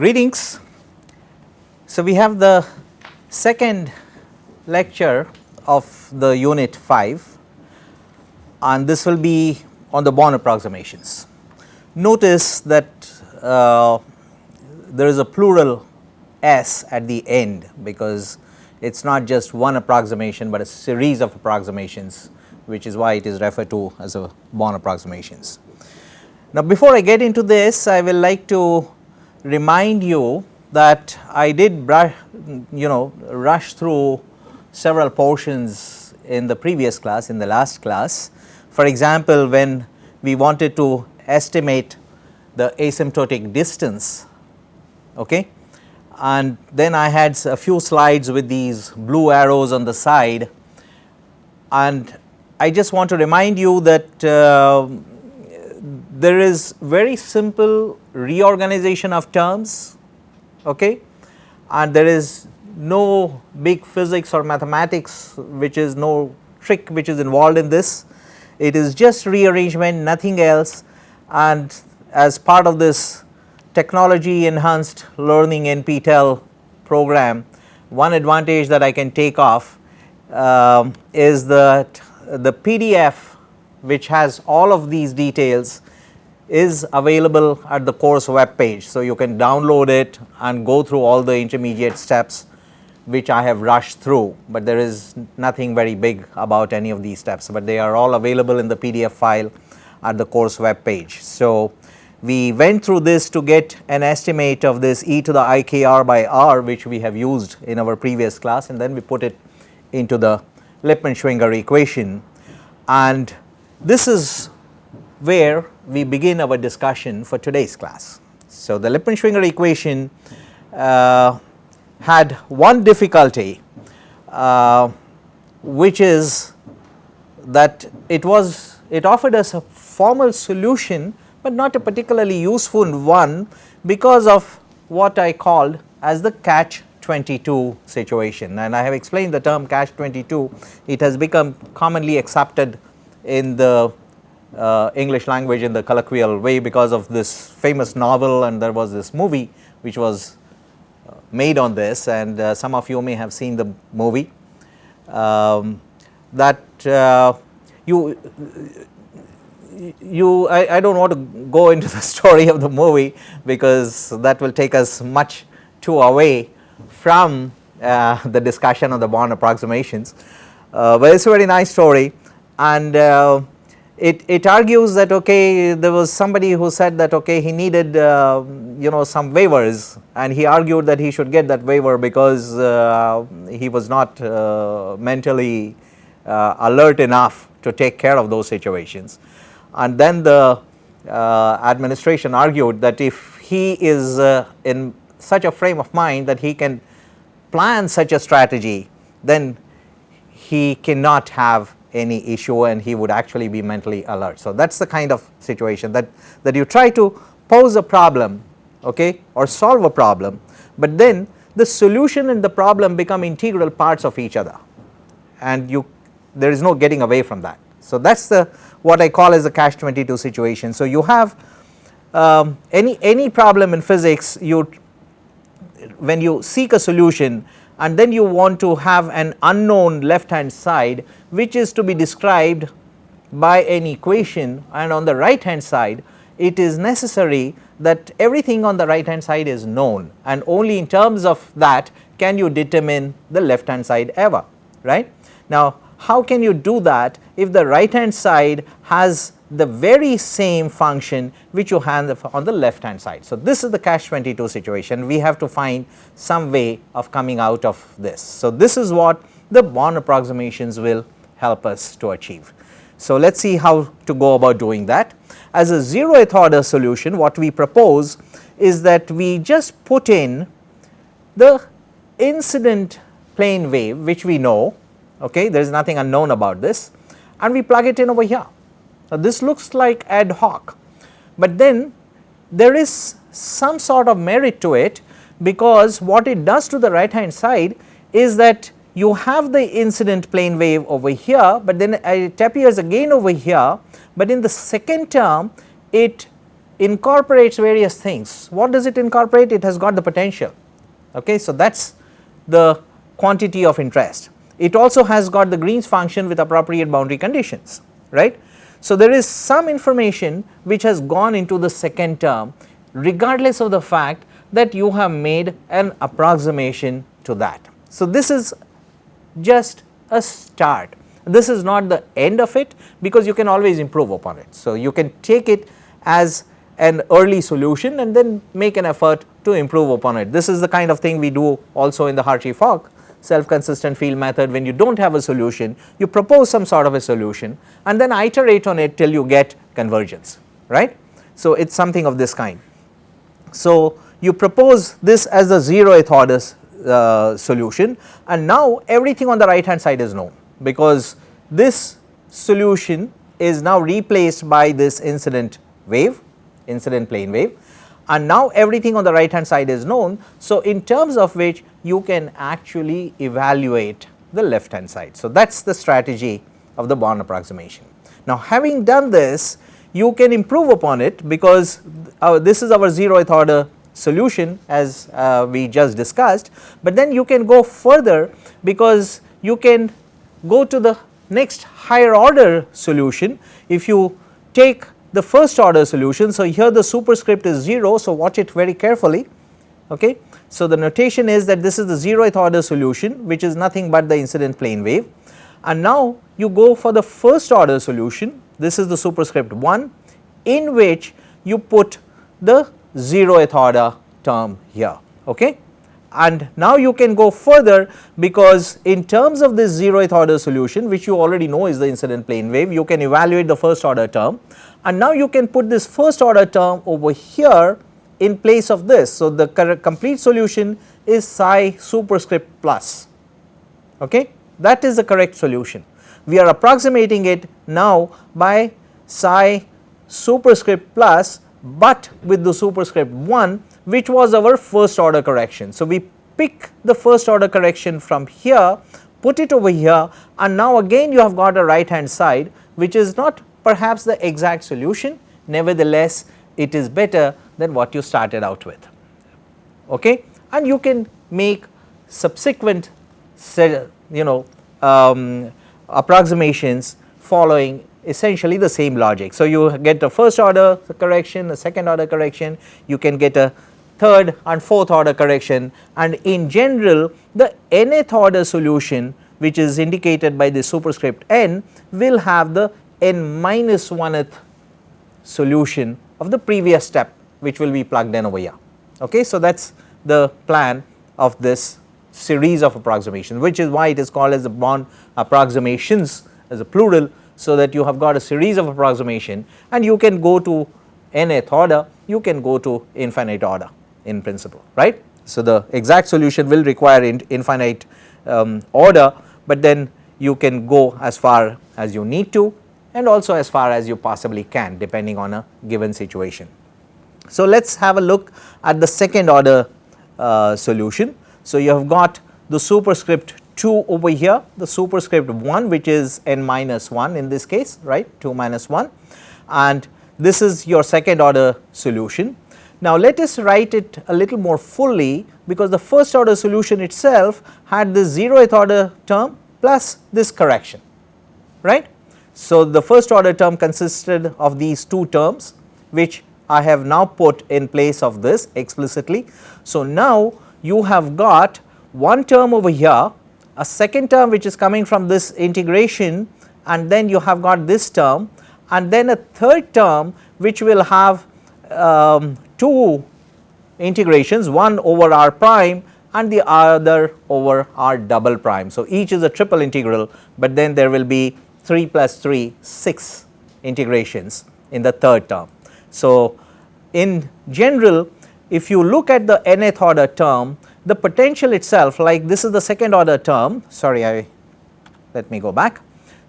Greetings. So, we have the second lecture of the unit 5 and this will be on the Born approximations. Notice that uh, there is a plural s at the end because it is not just one approximation, but a series of approximations which is why it is referred to as a Born approximations. Now, before I get into this I will like to remind you that I did brush you know rush through several portions in the previous class in the last class. For example, when we wanted to estimate the asymptotic distance okay and then I had a few slides with these blue arrows on the side and I just want to remind you that uh, there is very simple reorganization of terms okay and there is no big physics or mathematics which is no trick which is involved in this. It is just rearrangement nothing else and as part of this technology enhanced learning NPTEL program one advantage that I can take off uh, is that the PDF which has all of these details is available at the course web page. So, you can download it and go through all the intermediate steps which I have rushed through, but there is nothing very big about any of these steps, but they are all available in the PDF file at the course web page. So, we went through this to get an estimate of this e to the i k r by r which we have used in our previous class and then we put it into the Lippmann-Schwinger equation and this is where we begin our discussion for today's class. So, the Lippmann-Schwinger equation uh, had one difficulty uh, which is that it was it offered us a formal solution, but not a particularly useful one because of what I called as the catch 22 situation and I have explained the term catch 22 it has become commonly accepted in the uh, English language in the colloquial way because of this famous novel and there was this movie which was uh, made on this and uh, some of you may have seen the movie. Um, that uh, you you I, I do not want to go into the story of the movie because that will take us much too away from uh, the discussion of the Born approximations, uh, but it is a very nice story and it, it argues that okay there was somebody who said that okay he needed uh, you know some waivers and he argued that he should get that waiver because uh, he was not uh, mentally uh, alert enough to take care of those situations. And then the uh, administration argued that if he is uh, in such a frame of mind that he can plan such a strategy then he cannot have any issue and he would actually be mentally alert. So, that is the kind of situation that, that you try to pose a problem okay, or solve a problem, but then the solution and the problem become integral parts of each other and you there is no getting away from that. So, that is the what I call as a catch 22 situation. So, you have um, any, any problem in physics you when you seek a solution and then you want to have an unknown left hand side which is to be described by an equation and on the right hand side it is necessary that everything on the right hand side is known and only in terms of that can you determine the left hand side ever right. Now how can you do that if the right hand side has the very same function which you have on the left hand side. So, this is the catch 22 situation we have to find some way of coming out of this. So, this is what the Born approximations will help us to achieve. So, let us see how to go about doing that. As a zeroth order solution what we propose is that we just put in the incident plane wave which we know okay there is nothing unknown about this and we plug it in over here now, this looks like ad hoc, but then there is some sort of merit to it because what it does to the right hand side is that you have the incident plane wave over here, but then it appears again over here, but in the second term it incorporates various things. What does it incorporate? It has got the potential. Okay. So, that is the quantity of interest. It also has got the Green's function with appropriate boundary conditions, right. So, there is some information which has gone into the second term regardless of the fact that you have made an approximation to that. So, this is just a start. This is not the end of it because you can always improve upon it. So, you can take it as an early solution and then make an effort to improve upon it. This is the kind of thing we do also in the Hartree-Fock self consistent field method when you do not have a solution you propose some sort of a solution and then iterate on it till you get convergence right. So, it is something of this kind. So, you propose this as a zeroth order uh, solution and now everything on the right hand side is known because this solution is now replaced by this incident wave incident plane wave and now everything on the right hand side is known. So, in terms of which you can actually evaluate the left hand side. So, that is the strategy of the Born approximation. Now, having done this you can improve upon it because uh, this is our zeroth order solution as uh, we just discussed, but then you can go further because you can go to the next higher order solution if you take the first order solution. So, here the superscript is 0. So, watch it very carefully. Okay. So, the notation is that this is the zeroth order solution which is nothing but the incident plane wave and now you go for the first order solution this is the superscript 1 in which you put the zeroth order term here. Okay. And now you can go further because in terms of this zeroth order solution which you already know is the incident plane wave you can evaluate the first order term and now you can put this first order term over here in place of this. So, the complete solution is psi superscript plus okay that is the correct solution. We are approximating it now by psi superscript plus but with the superscript 1 which was our first order correction. So, we pick the first order correction from here put it over here and now again you have got a right hand side which is not perhaps the exact solution. Nevertheless it is better than what you started out with. Okay? And you can make subsequent you know um, approximations following essentially the same logic. So, you get a first order correction, a second order correction, you can get a third and fourth order correction. And in general the nth order solution which is indicated by the superscript n will have the n minus 1th solution of the previous step which will be plugged in over here. Okay. So, that is the plan of this series of approximations which is why it is called as the Born approximations as a plural so that you have got a series of approximation and you can go to nth order, you can go to infinite order in principle, right. So, the exact solution will require in infinite um, order, but then you can go as far as you need to and also as far as you possibly can depending on a given situation. So, let us have a look at the second order uh, solution. So, you have got the superscript 2 over here the superscript 1 which is n minus 1 in this case right 2 minus 1 and this is your second order solution. Now let us write it a little more fully because the first order solution itself had this zeroth order term plus this correction right. So the first order term consisted of these two terms which I have now put in place of this explicitly. So now you have got one term over here a second term which is coming from this integration and then you have got this term and then a third term which will have um, two integrations one over r prime and the other over r double prime. So, each is a triple integral, but then there will be 3 plus 3 6 integrations in the third term. So, in general if you look at the nth order term the potential itself like this is the second order term sorry I let me go back.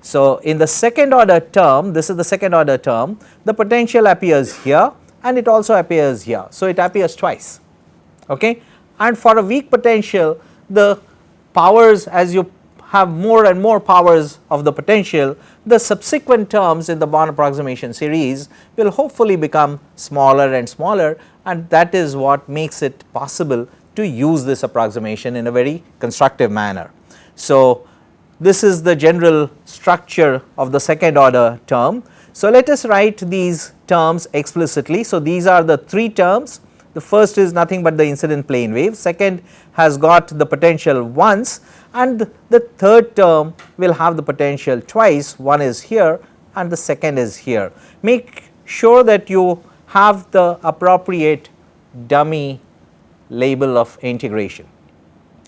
So, in the second order term this is the second order term the potential appears here and it also appears here. So, it appears twice okay and for a weak potential the powers as you have more and more powers of the potential, the subsequent terms in the Born approximation series will hopefully become smaller and smaller and that is what makes it possible to use this approximation in a very constructive manner. So, this is the general structure of the second order term. So, let us write these terms explicitly. So, these are the three terms the first is nothing but the incident plane wave, second has got the potential once and the third term will have the potential twice, one is here and the second is here. Make sure that you have the appropriate dummy label of integration.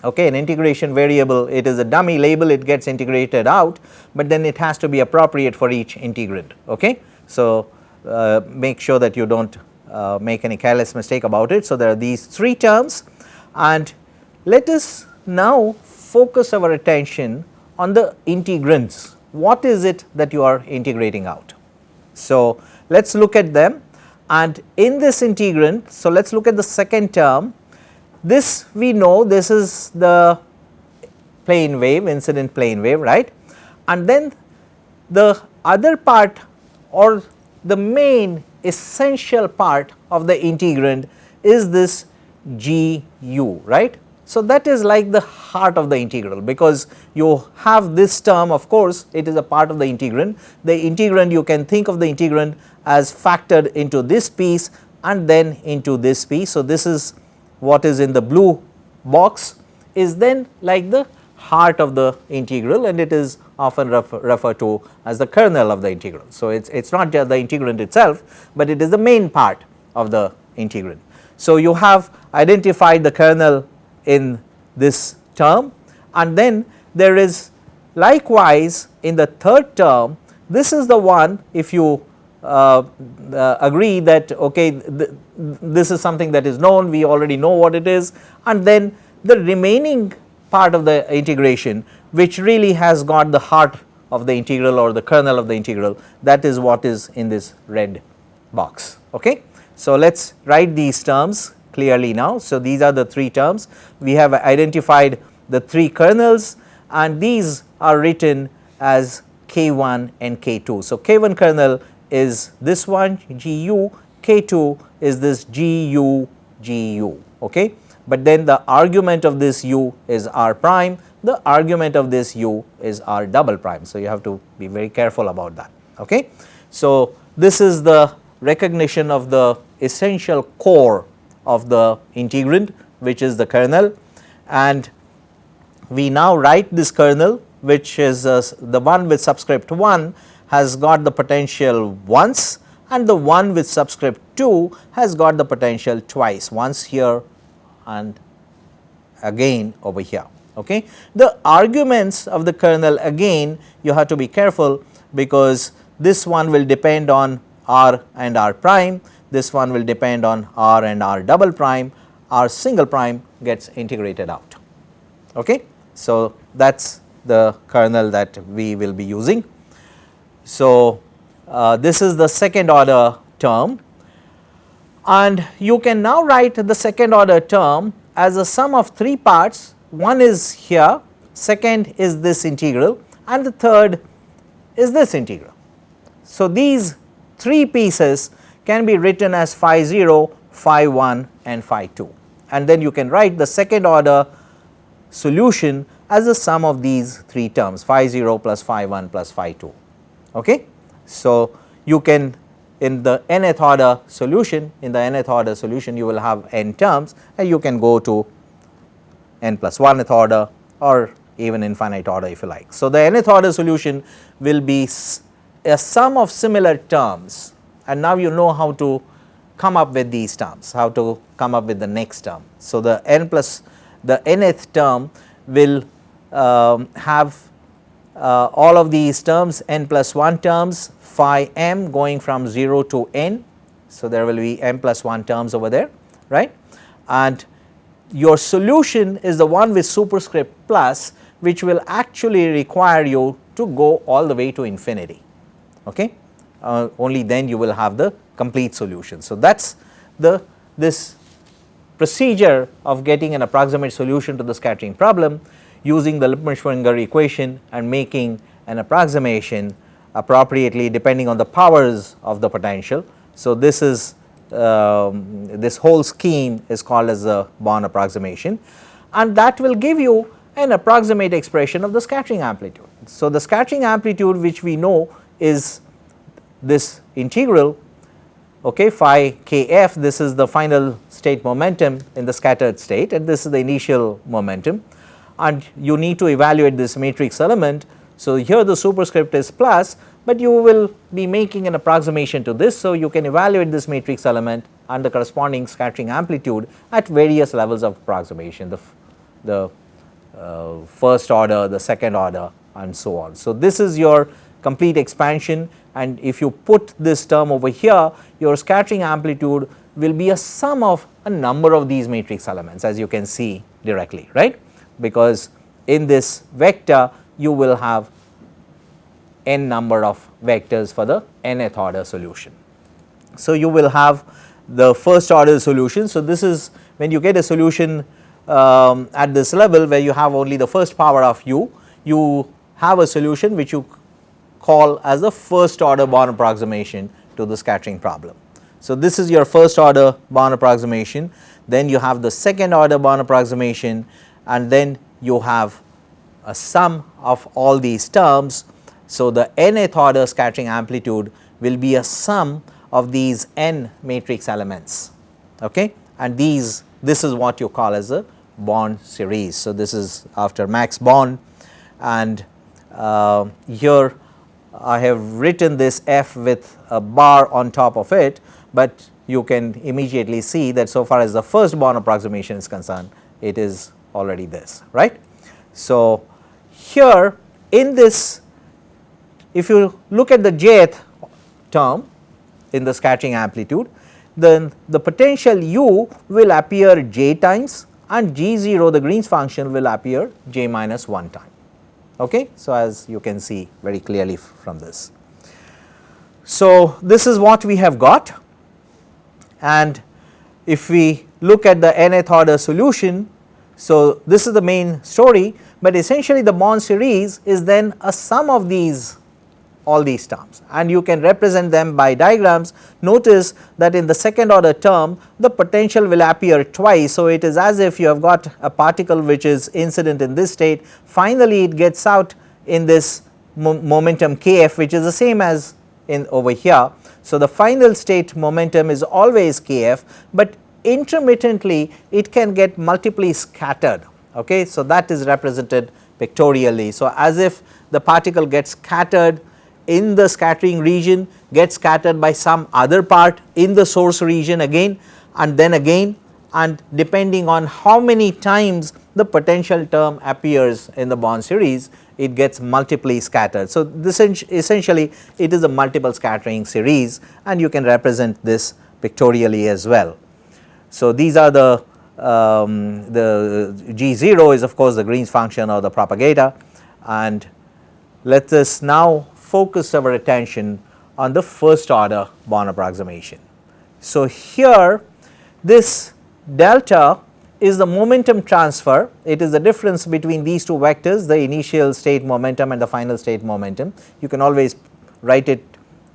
Okay, an integration variable it is a dummy label it gets integrated out, but then it has to be appropriate for each integrand. Okay. So, uh, make sure that you do not uh, make any careless mistake about it. So, there are these three terms and let us now focus our attention on the integrands. What is it that you are integrating out? So, let us look at them and in this integrand, so let us look at the second term. This we know this is the plane wave, incident plane wave, right. And then the other part or the main essential part of the integrand is this g u right. So, that is like the heart of the integral because you have this term of course, it is a part of the integrand. The integrand you can think of the integrand as factored into this piece and then into this piece. So, this is what is in the blue box is then like the heart of the integral and it is often refer, referred to as the kernel of the integral. So, it is not just the integrand itself, but it is the main part of the integrand. So, you have identified the kernel in this term and then there is likewise in the third term this is the one if you uh, uh, agree that okay th this is something that is known we already know what it is and then the remaining part of the integration which really has got the heart of the integral or the kernel of the integral that is what is in this red box. Okay. So, let us write these terms clearly now. So, these are the three terms we have identified the three kernels and these are written as K1 and K2. So, K1 kernel is this one GU, K2 is this GU GU. Okay. But then the argument of this U is R prime the argument of this u is r double prime. So, you have to be very careful about that. Okay. So, this is the recognition of the essential core of the integrand which is the kernel and we now write this kernel which is uh, the one with subscript 1 has got the potential once and the one with subscript 2 has got the potential twice once here and again over here. Okay. The arguments of the kernel again you have to be careful because this one will depend on r and r prime, this one will depend on r and r double prime, r single prime gets integrated out. Okay. So, that is the kernel that we will be using. So, uh, this is the second order term and you can now write the second order term as a sum of three parts one is here, second is this integral and the third is this integral. So, these three pieces can be written as phi 0, phi 1 and phi 2 and then you can write the second order solution as the sum of these three terms phi 0 plus phi 1 plus phi 2. Okay? So, you can in the nth order solution in the nth order solution you will have n terms and you can go to n plus 1th order or even infinite order if you like. So, the nth order solution will be a sum of similar terms and now you know how to come up with these terms, how to come up with the next term. So, the n plus the nth term will um, have uh, all of these terms n plus 1 terms phi m going from 0 to n. So, there will be m plus 1 terms over there right and your solution is the one with superscript plus which will actually require you to go all the way to infinity. Okay? Uh, only then you will have the complete solution. So, that is the this procedure of getting an approximate solution to the scattering problem. using the Lippmann-Schwinger equation and making an approximation appropriately depending on the powers of the potential. So, this is um, this whole scheme is called as the Born approximation and that will give you an approximate expression of the scattering amplitude. So, the scattering amplitude which we know is this integral okay, phi kf this is the final state momentum in the scattered state and this is the initial momentum and you need to evaluate this matrix element. So, here the superscript is plus but you will be making an approximation to this. So, you can evaluate this matrix element and the corresponding scattering amplitude at various levels of approximation the, the uh, first order, the second order and so on. So, this is your complete expansion and if you put this term over here your scattering amplitude will be a sum of a number of these matrix elements as you can see directly right because in this vector you will have n number of vectors for the nth order solution. So, you will have the first order solution. So, this is when you get a solution um, at this level where you have only the first power of u, you have a solution which you call as the first order Born approximation to the scattering problem. So, this is your first order Born approximation, then you have the second order Born approximation and then you have a sum of all these terms so, the nth order scattering amplitude will be a sum of these n matrix elements okay and these this is what you call as a Born series. So, this is after Max Born and uh, here I have written this f with a bar on top of it, but you can immediately see that so far as the first Born approximation is concerned it is already this right. So, here in this if you look at the jth term in the scattering amplitude, then the potential u will appear j times and g 0 the Green's function will appear j minus 1 time. Okay? So, as you can see very clearly from this. So, this is what we have got and if we look at the nth order solution. So, this is the main story, but essentially the Born series is then a sum of these all these terms and you can represent them by diagrams. Notice that in the second order term the potential will appear twice. So, it is as if you have got a particle which is incident in this state finally it gets out in this mo momentum kf which is the same as in over here. So, the final state momentum is always kf, but intermittently it can get multiply scattered. Okay. So, that is represented pictorially. So, as if the particle gets scattered in the scattering region gets scattered by some other part in the source region again and then again and depending on how many times the potential term appears in the Born series it gets multiply scattered. So, this essentially it is a multiple scattering series and you can represent this pictorially as well. So, these are the um, the G0 is of course the Green's function or the propagator and let us now focus our attention on the first order Born approximation. So, here this delta is the momentum transfer, it is the difference between these two vectors the initial state momentum and the final state momentum. You can always write it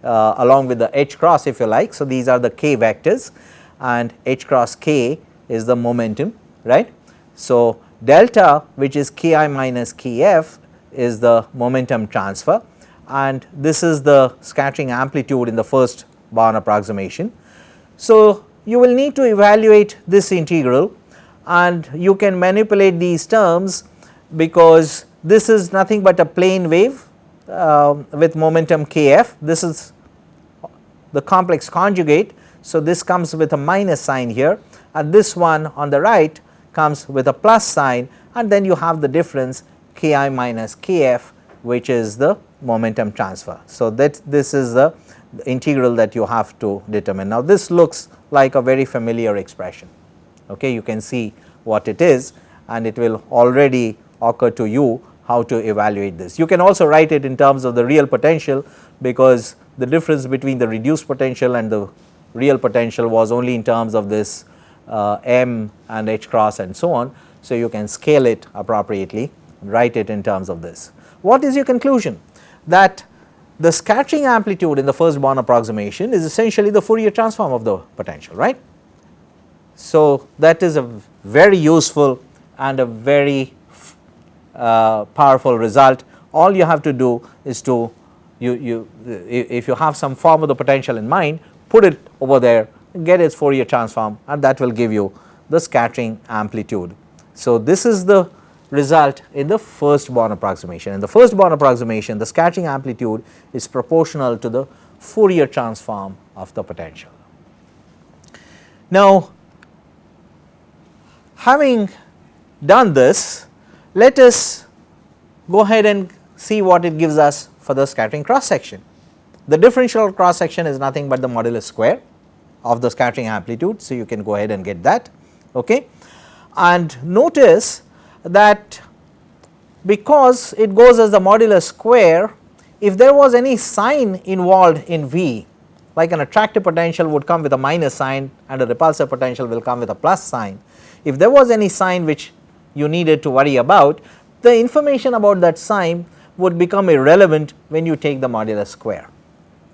uh, along with the h cross if you like. So, these are the k vectors and h cross k is the momentum right. So, delta which is ki minus kf is the momentum transfer and this is the scattering amplitude in the first Born approximation. So, you will need to evaluate this integral and you can manipulate these terms because this is nothing but a plane wave uh, with momentum kf. This is the complex conjugate. So, this comes with a minus sign here and this one on the right comes with a plus sign and then you have the difference ki minus kf which is the momentum transfer. So, that this is the, integral that you have to determine. Now, this looks like a very familiar expression, okay. you can see what it is and it will already occur to you how to evaluate this. You can also write it in terms of the real potential because the difference between the reduced potential and the real potential was only in terms of this uh, m and h cross and so on. So, you can scale it appropriately write it in terms of this. What is your conclusion? That the scattering amplitude in the first Born approximation is essentially the Fourier transform of the potential right. So, that is a very useful and a very uh, powerful result. All you have to do is to you, you if you have some form of the potential in mind put it over there get its Fourier transform and that will give you the scattering amplitude. So, this is the result in the first Born approximation. In the first Born approximation the scattering amplitude is proportional to the Fourier transform of the potential. Now, having done this let us go ahead and see what it gives us for the scattering cross section. The differential cross section is nothing but the modulus square of the scattering amplitude. So, you can go ahead and get that okay. and notice that because it goes as the modulus square if there was any sign involved in V like an attractive potential would come with a minus sign and a repulsive potential will come with a plus sign. If there was any sign which you needed to worry about the information about that sign would become irrelevant when you take the modulus square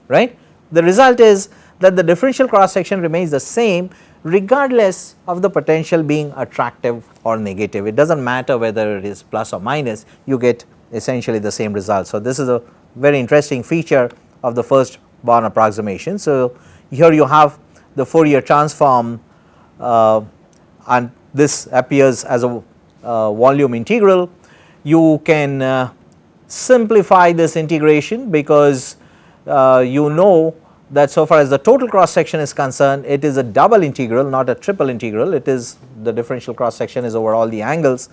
right. The result is that the differential cross section remains the same regardless of the potential being attractive or negative. It does not matter whether it is plus or minus you get essentially the same result. So, this is a very interesting feature of the first Born approximation. So, here you have the Fourier transform uh, and this appears as a uh, volume integral. You can uh, simplify this integration because uh, you know that so far as the total cross section is concerned it is a double integral not a triple integral. It is the differential cross section is over all the angles.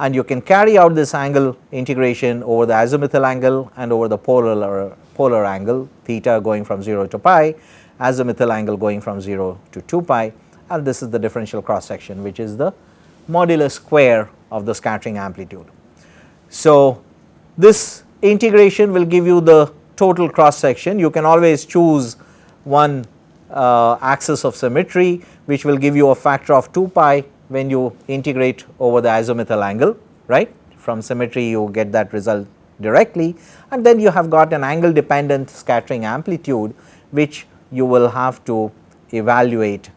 And you can carry out this angle integration over the azimuthal angle and over the polar or polar angle theta going from 0 to pi azimuthal angle going from 0 to 2 pi. And this is the differential cross section which is the modulus square of the scattering amplitude. So, this integration will give you the total cross section you can always choose one uh, axis of symmetry which will give you a factor of 2 pi when you integrate over the azimuthal angle right from symmetry you get that result directly and then you have got an angle dependent scattering amplitude which you will have to evaluate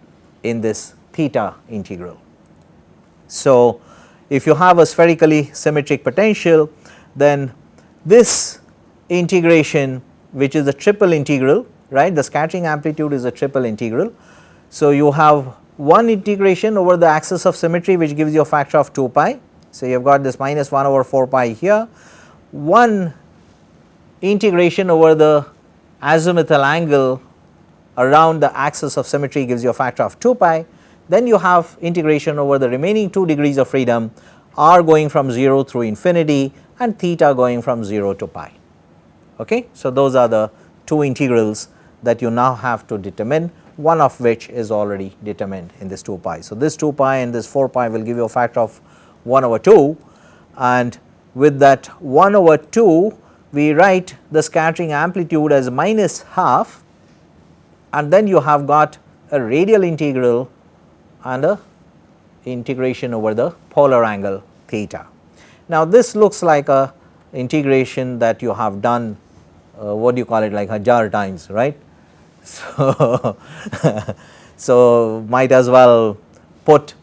in this theta integral. So, if you have a spherically symmetric potential then this integration which is a triple integral right the scattering amplitude is a triple integral. So, you have one integration over the axis of symmetry which gives you a factor of 2 pi. So, you have got this minus 1 over 4 pi here, one integration over the azimuthal angle around the axis of symmetry gives you a factor of 2 pi, then you have integration over the remaining 2 degrees of freedom r going from 0 through infinity and theta going from 0 to pi. Okay. So, those are the two integrals that you now have to determine one of which is already determined in this 2 pi. So, this 2 pi and this 4 pi will give you a factor of 1 over 2 and with that 1 over 2 we write the scattering amplitude as minus half and then you have got a radial integral and a integration over the polar angle theta. Now, this looks like a integration that you have done uh, what do you call it like hajar times right. So, so might as well put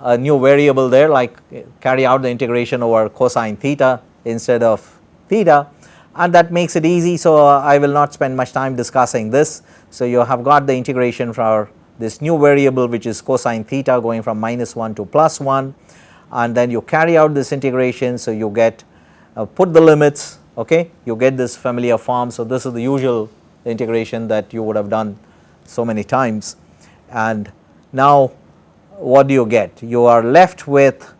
a new variable there like carry out the integration over cosine theta instead of theta and that makes it easy. So, uh, I will not spend much time discussing this. So, you have got the integration for this new variable which is cosine theta going from minus 1 to plus 1 and then you carry out this integration. So, you get uh, put the limits okay? You get this familiar form. So, this is the usual integration that you would have done so many times. And now what do you get? You are left with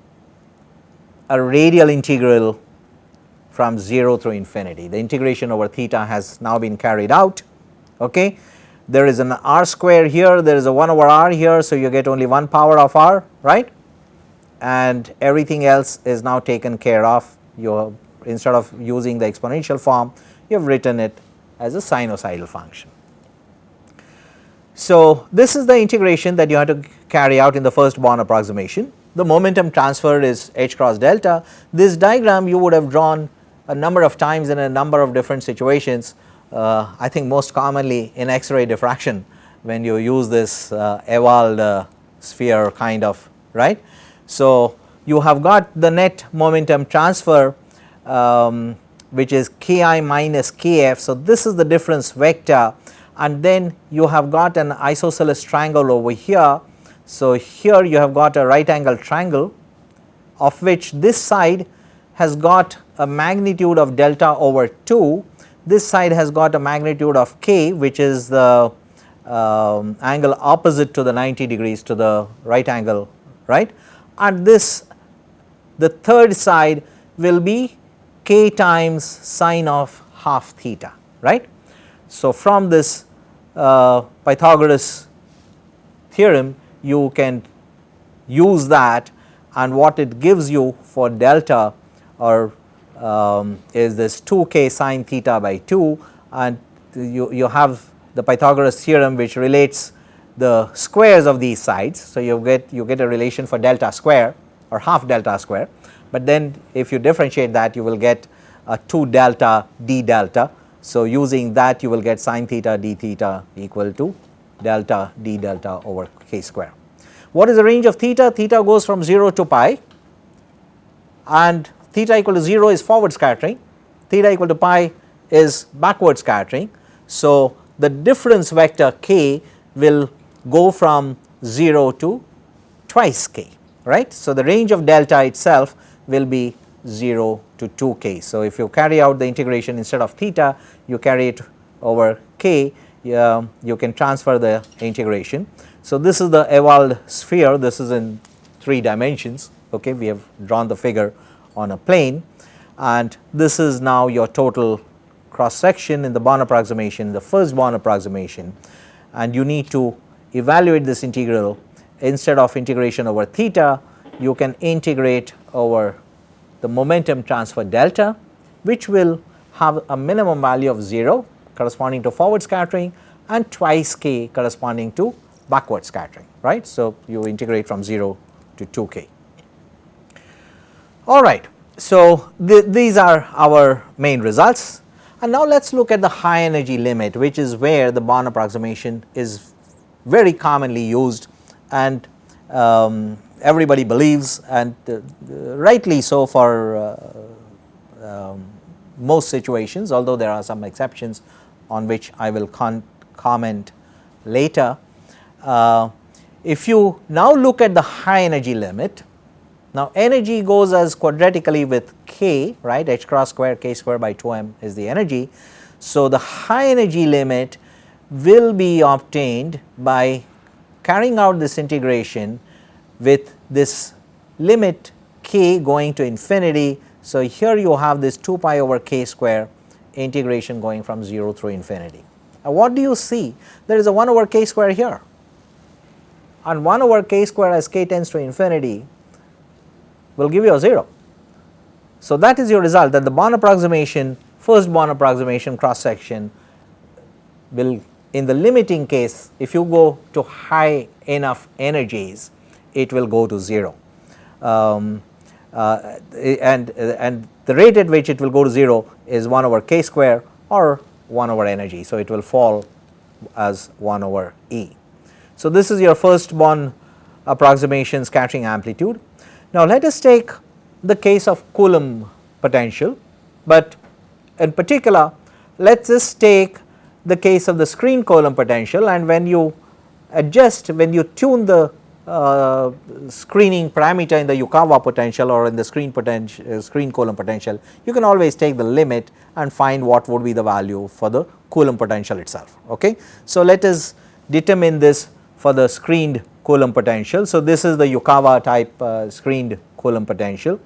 a radial integral from 0 through infinity. The integration over theta has now been carried out okay? There is an r square here there is a 1 over r here so you get only one power of r right? And everything else is now taken care of. You instead of using the exponential form you have written it as a sinusoidal function. So, this is the integration that you have to carry out in the first Born approximation the momentum transferred is h cross delta. This diagram you would have drawn a number of times in a number of different situations. Uh, I think most commonly in X-ray diffraction when you use this uh, Ewald uh, sphere kind of right. So, you have got the net momentum transfer um, which is k i minus k f. So, this is the difference vector and then you have got an isosceles triangle over here. So, here you have got a right angle triangle of which this side has got a magnitude of delta over 2, this side has got a magnitude of k which is the um, angle opposite to the 90 degrees to the right angle right and this the third side will be k times sine of half theta right. So, from this uh, Pythagoras theorem you can use that and what it gives you for delta or um, is this 2 k sine theta by 2 and you, you have the Pythagoras theorem which relates the squares of these sides. So, you get you get a relation for delta square or half delta square, but then if you differentiate that you will get a 2 delta d delta. So, using that you will get sine theta d theta equal to delta d delta over k square. What is the range of theta? Theta goes from 0 to pi and theta equal to 0 is forward scattering, theta equal to pi is backward scattering. So, the difference vector k will go from 0 to twice k right. So, the range of delta itself will be 0 to 2 k. So, if you carry out the integration instead of theta you carry it over k uh, you can transfer the integration. So, this is the Ewald sphere. This is in 3 dimensions. Okay we have drawn the figure on a plane. And this is now your total cross section in the Born approximation, the first Born approximation. And you need to evaluate this integral. Instead of integration over theta, you can integrate over the momentum transfer delta which will have a minimum value of 0 corresponding to forward scattering and twice k corresponding to backward scattering right. So, you integrate from 0 to 2 k. All right. So, th these are our main results and now let us look at the high energy limit which is where the Born approximation is very commonly used and um, everybody believes and uh, rightly so for uh, um, most situations although there are some exceptions on which I will comment later. Uh, if you now look at the high energy limit now, energy goes as quadratically with k right h cross square k square by 2 m is the energy. So, the high energy limit will be obtained by carrying out this integration with this limit k going to infinity. So, here you have this 2 pi over k square integration going from 0 through infinity. Now, what do you see? There is a 1 over k square here and 1 over k square as k tends to infinity will give you a 0. So, that is your result that the Born approximation first Born approximation cross section will in the limiting case if you go to high enough energies it will go to 0 um, uh, and, and the rate at which it will go to 0 is 1 over k square or 1 over energy. So, it will fall as 1 over E. So, this is your first Born approximation scattering amplitude now, let us take the case of Coulomb potential, but in particular let us take the case of the screen Coulomb potential and when you adjust when you tune the uh, screening parameter in the Yukawa potential or in the screen potential uh, screen Coulomb potential you can always take the limit and find what would be the value for the Coulomb potential itself okay. So, let us determine this for the screened Coulomb potential. So, this is the Yukawa type uh, screened Coulomb potential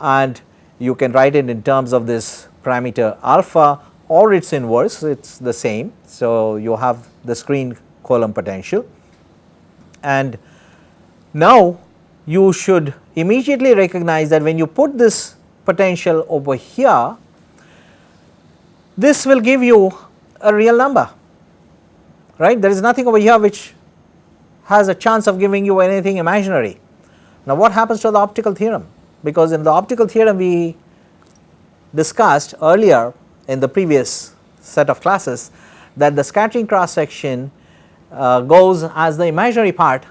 and you can write it in terms of this parameter alpha or its inverse it is the same. So, you have the screened Coulomb potential and now you should immediately recognize that when you put this potential over here this will give you a real number right there is nothing over here which has a chance of giving you anything imaginary Now what happens to the optical theorem? Because in the optical theorem we discussed earlier in the previous set of classes that the scattering cross section uh, goes as the imaginary part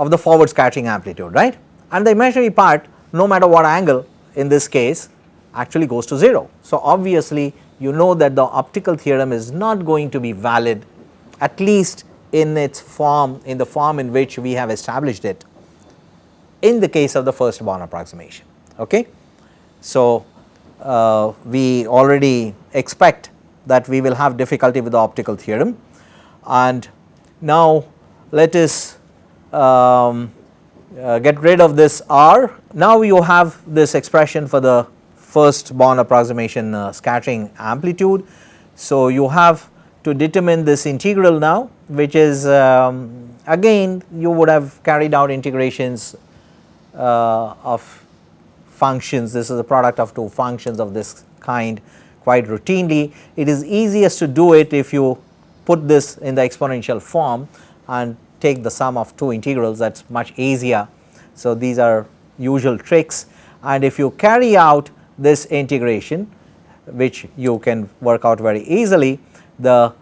of the forward scattering amplitude right and the imaginary part no matter what angle in this case actually goes to 0. So, obviously you know that the optical theorem is not going to be valid at least in its form in the form in which we have established it in the case of the first Born approximation. Okay. So, uh, we already expect that we will have difficulty with the optical theorem and now let us um, uh, get rid of this r. Now you have this expression for the first Born approximation uh, scattering amplitude. So, you have to determine this integral now which is um, again you would have carried out integrations uh, of functions this is a product of two functions of this kind quite routinely. It is easiest to do it if you put this in the exponential form and take the sum of two integrals that is much easier. So, these are usual tricks and if you carry out this integration which you can work out very easily the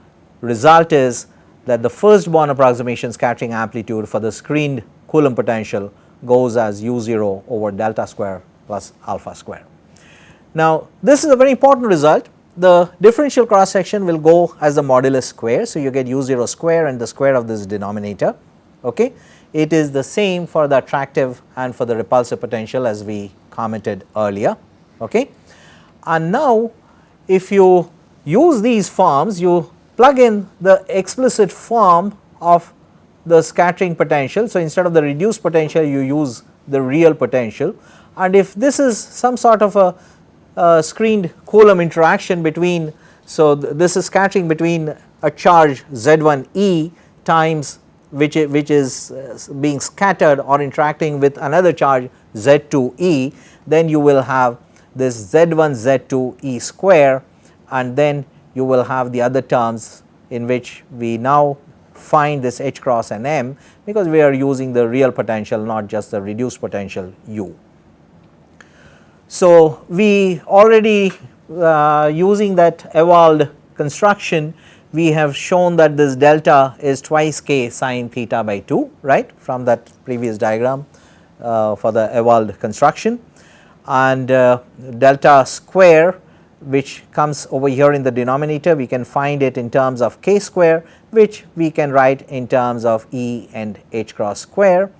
result is that the first Born approximation scattering amplitude for the screened Coulomb potential goes as u 0 over delta square plus alpha square. Now, this is a very important result the differential cross section will go as the modulus square. So, you get u 0 square and the square of this denominator. Okay. It is the same for the attractive and for the repulsive potential as we commented earlier. Okay. And now, if you use these forms you plug in the explicit form of the scattering potential. So, instead of the reduced potential you use the real potential and if this is some sort of a, a screened Coulomb interaction between, so th this is scattering between a charge Z1 E times which, which is uh, being scattered or interacting with another charge Z2 E, then you will have this Z1 Z2 E square and then you will have the other terms in which we now find this H cross and M because we are using the real potential not just the reduced potential U. So, we already uh, using that Ewald construction we have shown that this delta is twice k sine theta by 2 right from that previous diagram uh, for the Ewald construction and uh, delta square which comes over here in the denominator we can find it in terms of k square which we can write in terms of E and h cross square.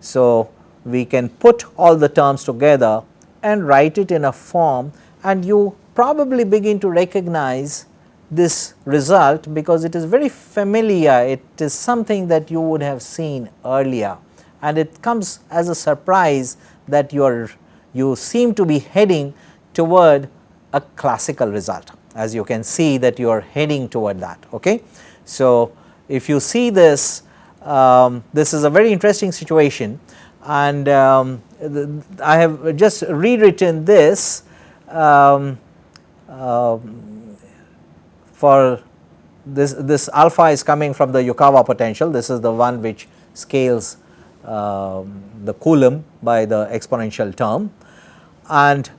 So, we can put all the terms together and write it in a form and you probably begin to recognize this result because it is very familiar it is something that you would have seen earlier and it comes as a surprise that you are you seem to be heading toward a classical result as you can see that you are heading toward that. Okay. So, if you see this um, this is a very interesting situation and um, I have just rewritten this um, uh, for this this alpha is coming from the Yukawa potential. This is the one which scales um, the Coulomb by the exponential term. And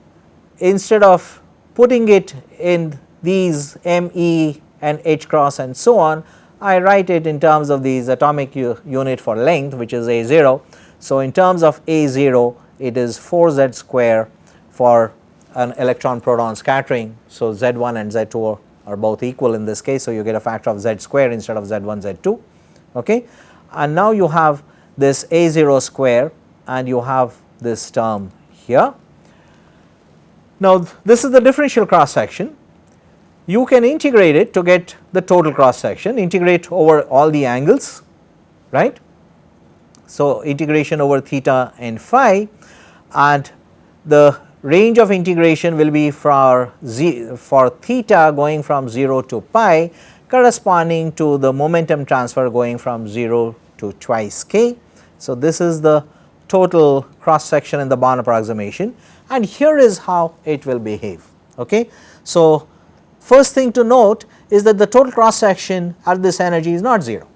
instead of putting it in these m e and h cross and so on I write it in terms of these atomic unit for length which is a 0 so, in terms of A 0 it is 4 z square for an electron proton scattering. So, z 1 and z 2 are both equal in this case. So, you get a factor of z square instead of z 1 z 2 okay. and now you have this A 0 square and you have this term here. Now, this is the differential cross section you can integrate it to get the total cross section integrate over all the angles right so, integration over theta and phi and the range of integration will be for z for theta going from 0 to pi corresponding to the momentum transfer going from 0 to twice k. So, this is the total cross section in the Born approximation and here is how it will behave. Okay. So, first thing to note is that the total cross section at this energy is not 0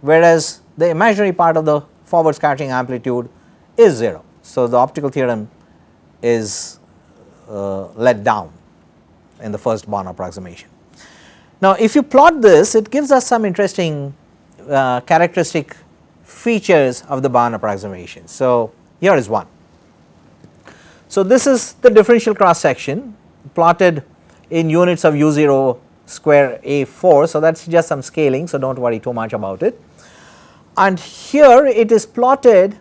whereas the imaginary part of the forward scattering amplitude is 0. So, the optical theorem is uh, let down in the first Born approximation. Now, if you plot this it gives us some interesting uh, characteristic features of the Born approximation. So, here is one. So, this is the differential cross section plotted in units of u 0 square a 4. So, that is just some scaling. So, do not worry too much about it and here it is plotted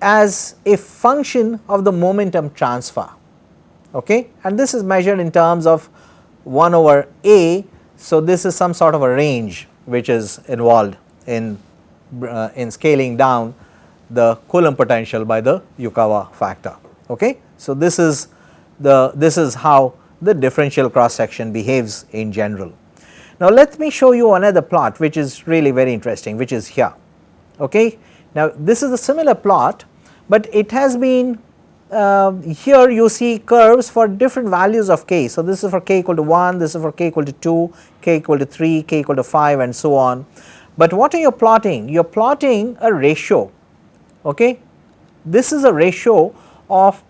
as a function of the momentum transfer okay and this is measured in terms of 1 over a. So, this is some sort of a range which is involved in uh, in scaling down the Coulomb potential by the Yukawa factor okay. So, this is the this is how the differential cross section behaves in general. Now, let me show you another plot which is really very interesting which is here okay. Now, this is a similar plot, but it has been uh, here you see curves for different values of k. So, this is for k equal to 1, this is for k equal to 2, k equal to 3, k equal to 5 and so on. But what are you plotting? You are plotting a ratio okay. This is a ratio of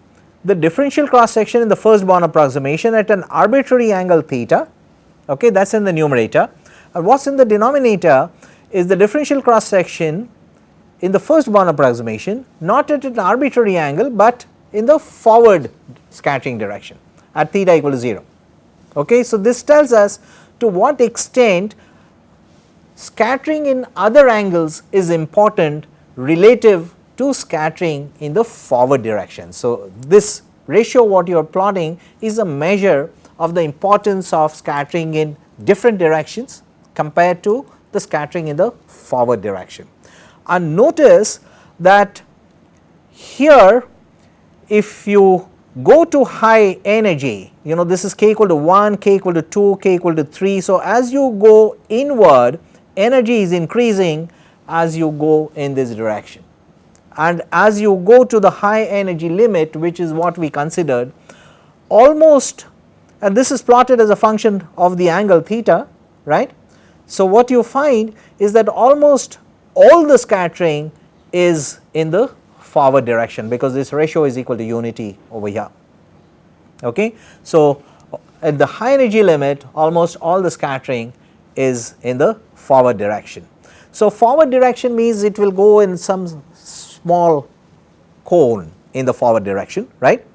the differential cross section in the first Born approximation at an arbitrary angle theta okay that is in the numerator and what is in the denominator is the differential cross section in the first Born approximation not at an arbitrary angle, but in the forward scattering direction at theta equal to 0. Okay. So, this tells us to what extent scattering in other angles is important relative to scattering in the forward direction. So, this ratio what you are plotting is a measure of the importance of scattering in different directions compared to the scattering in the forward direction and notice that here if you go to high energy you know this is k equal to 1, k equal to 2, k equal to 3. So, as you go inward energy is increasing as you go in this direction and as you go to the high energy limit which is what we considered almost and this is plotted as a function of the angle theta right. So, what you find is that almost all the scattering is in the forward direction because this ratio is equal to unity over here. Okay. So, at the high energy limit almost all the scattering is in the forward direction. So, forward direction means it will go in some small cone in the forward direction right.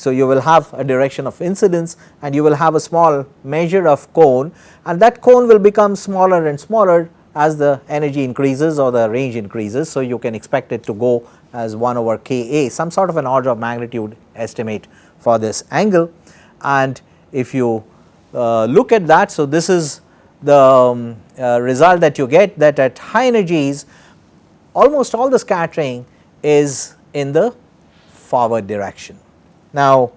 So, you will have a direction of incidence and you will have a small measure of cone and that cone will become smaller and smaller as the energy increases or the range increases. So, you can expect it to go as 1 over K A some sort of an order of magnitude estimate for this angle and if you uh, look at that. So, this is the um, uh, result that you get that at high energies almost all the scattering is in the forward direction. Now,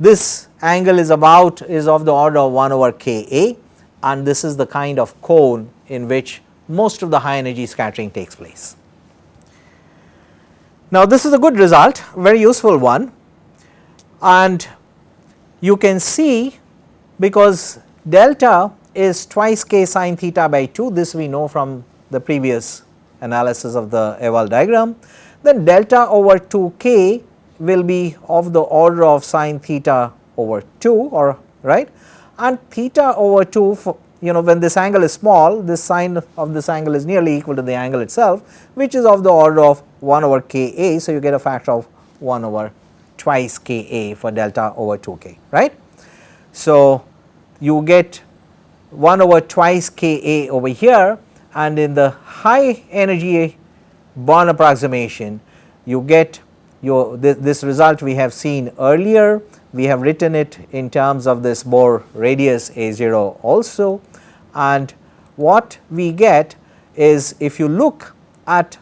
this angle is about is of the order of 1 over K A and this is the kind of cone in which most of the high energy scattering takes place. Now, this is a good result very useful one and you can see because delta is twice k sine theta by 2 this we know from the previous analysis of the Ewald diagram then delta over 2 k will be of the order of sine theta over 2 or right and theta over 2 for, you know when this angle is small this sine of this angle is nearly equal to the angle itself which is of the order of 1 over k a. So, you get a factor of 1 over twice k a for delta over 2 k right. So, you get 1 over twice k a over here and in the high energy Born approximation you get this, this result we have seen earlier. We have written it in terms of this Bohr radius A0 also. And what we get is if you look at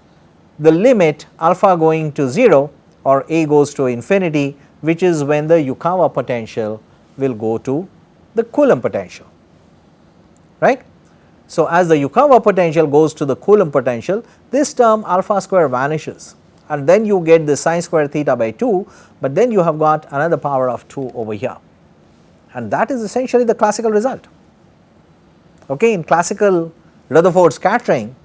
the limit alpha going to 0 or A goes to infinity which is when the Yukawa potential will go to the Coulomb potential right. So, as the Yukawa potential goes to the Coulomb potential this term alpha square vanishes and then you get the sine square theta by 2, but then you have got another power of 2 over here and that is essentially the classical result. Okay. In classical Rutherford scattering,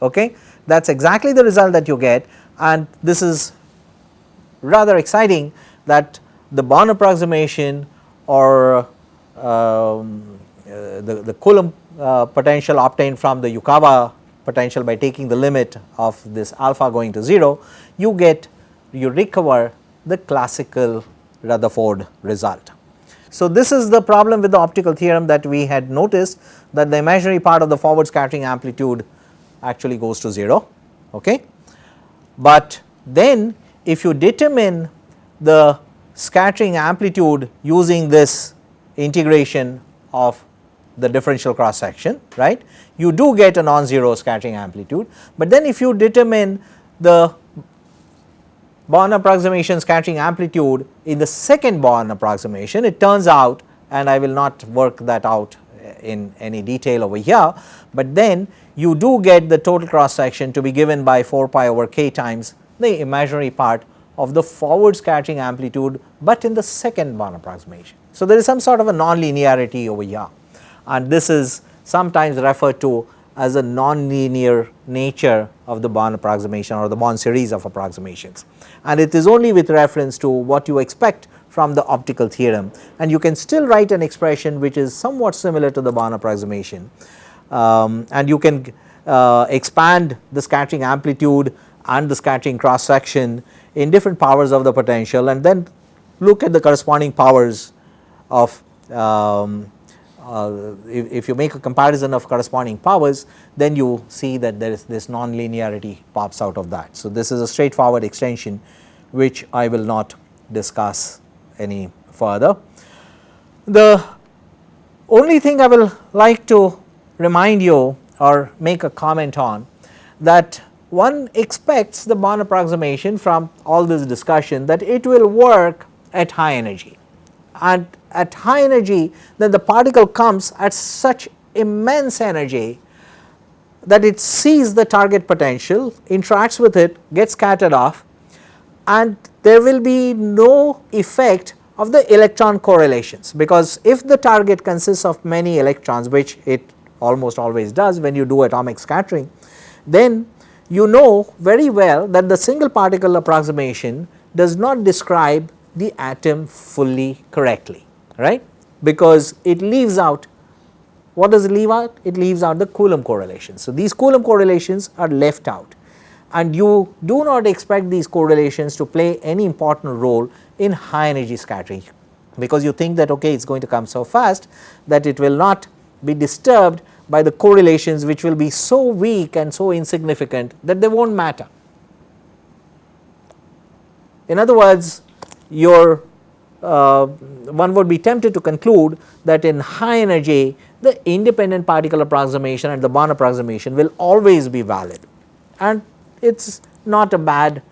okay, that is exactly the result that you get and this is rather exciting that the Born approximation or um, uh, the, the Coulomb uh, potential obtained from the Yukawa potential by taking the limit of this alpha going to 0, you get you recover the classical Rutherford result. So, this is the problem with the optical theorem that we had noticed that the imaginary part of the forward scattering amplitude actually goes to 0. Okay. But then if you determine the scattering amplitude using this integration of the differential cross section right you do get a non-zero scattering amplitude, but then if you determine the Born approximation scattering amplitude in the second Born approximation it turns out and I will not work that out in any detail over here, but then you do get the total cross section to be given by 4 pi over k times the imaginary part of the forward scattering amplitude, but in the second Born approximation. So, there is some sort of a non-linearity over here and this is sometimes referred to as a non-linear nature of the Born approximation or the Born series of approximations. And it is only with reference to what you expect from the optical theorem and you can still write an expression which is somewhat similar to the Born approximation um, and you can uh, expand the scattering amplitude and the scattering cross section in different powers of the potential and then look at the corresponding powers of um, uh, if, if, you make a comparison of corresponding powers then you see that there is this non-linearity pops out of that. So, this is a straightforward extension which I will not discuss any further. The only thing I will like to remind you or make a comment on that one expects the Born approximation from all this discussion that it will work at high energy and at high energy then the particle comes at such immense energy that it sees the target potential, interacts with it, gets scattered off and there will be no effect of the electron correlations. Because if the target consists of many electrons which it almost always does when you do atomic scattering, then you know very well that the single particle approximation does not describe the atom fully correctly right because it leaves out what does it leave out? It leaves out the Coulomb correlations. So, these Coulomb correlations are left out and you do not expect these correlations to play any important role in high energy scattering because you think that okay it is going to come so fast that it will not be disturbed by the correlations which will be so weak and so insignificant that they will not matter. In other words your uh, one would be tempted to conclude that in high energy the independent particle approximation and the Born approximation will always be valid and it is not a bad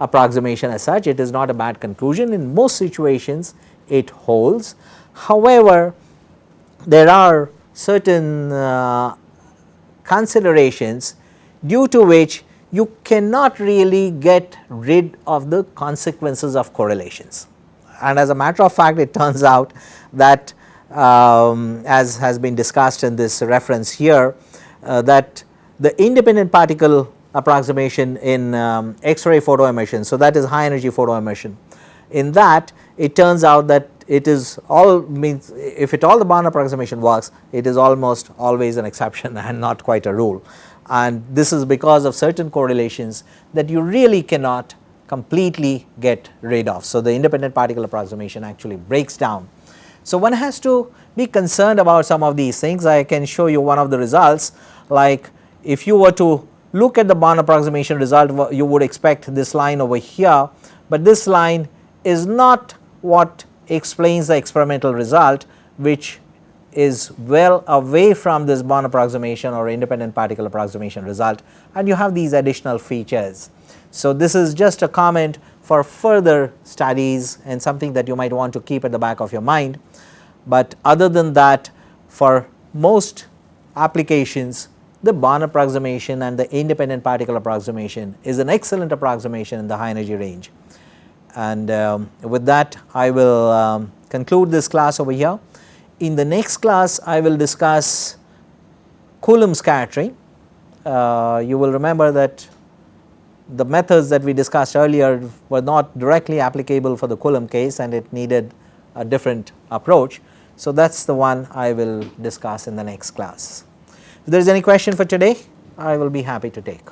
approximation as such, it is not a bad conclusion in most situations it holds. However, there are certain uh, considerations due to which you cannot really get rid of the consequences of correlations. And as a matter of fact it turns out that um, as has been discussed in this reference here uh, that the independent particle approximation in um, X-ray photo emission. So, that is high energy photo emission. In that it turns out that it is all means if it all the Born approximation works it is almost always an exception and not quite a rule and this is because of certain correlations that you really cannot completely get rid of. So, the independent particle approximation actually breaks down. So, one has to be concerned about some of these things. I can show you one of the results like if you were to look at the Born approximation result you would expect this line over here, but this line is not what explains the experimental result which is well away from this Born approximation or independent particle approximation result and you have these additional features. So, this is just a comment for further studies and something that you might want to keep at the back of your mind, but other than that for most applications the Born approximation and the independent particle approximation is an excellent approximation in the high energy range. And um, with that I will um, conclude this class over here. In the next class I will discuss Coulomb scattering uh, you will remember that the methods that we discussed earlier were not directly applicable for the Coulomb case and it needed a different approach. So, that is the one I will discuss in the next class. If there is any question for today, I will be happy to take.